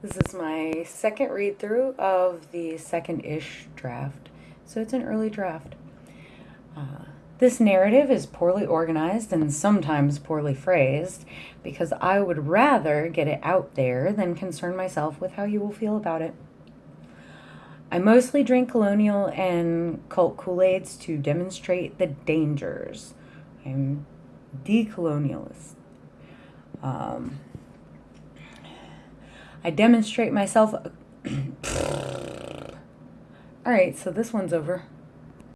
This is my second read through of the second ish draft, so it's an early draft. Uh, this narrative is poorly organized and sometimes poorly phrased because I would rather get it out there than concern myself with how you will feel about it. I mostly drink colonial and cult Kool Aids to demonstrate the dangers. I'm decolonialist. Um, I demonstrate myself. All right, so this one's over.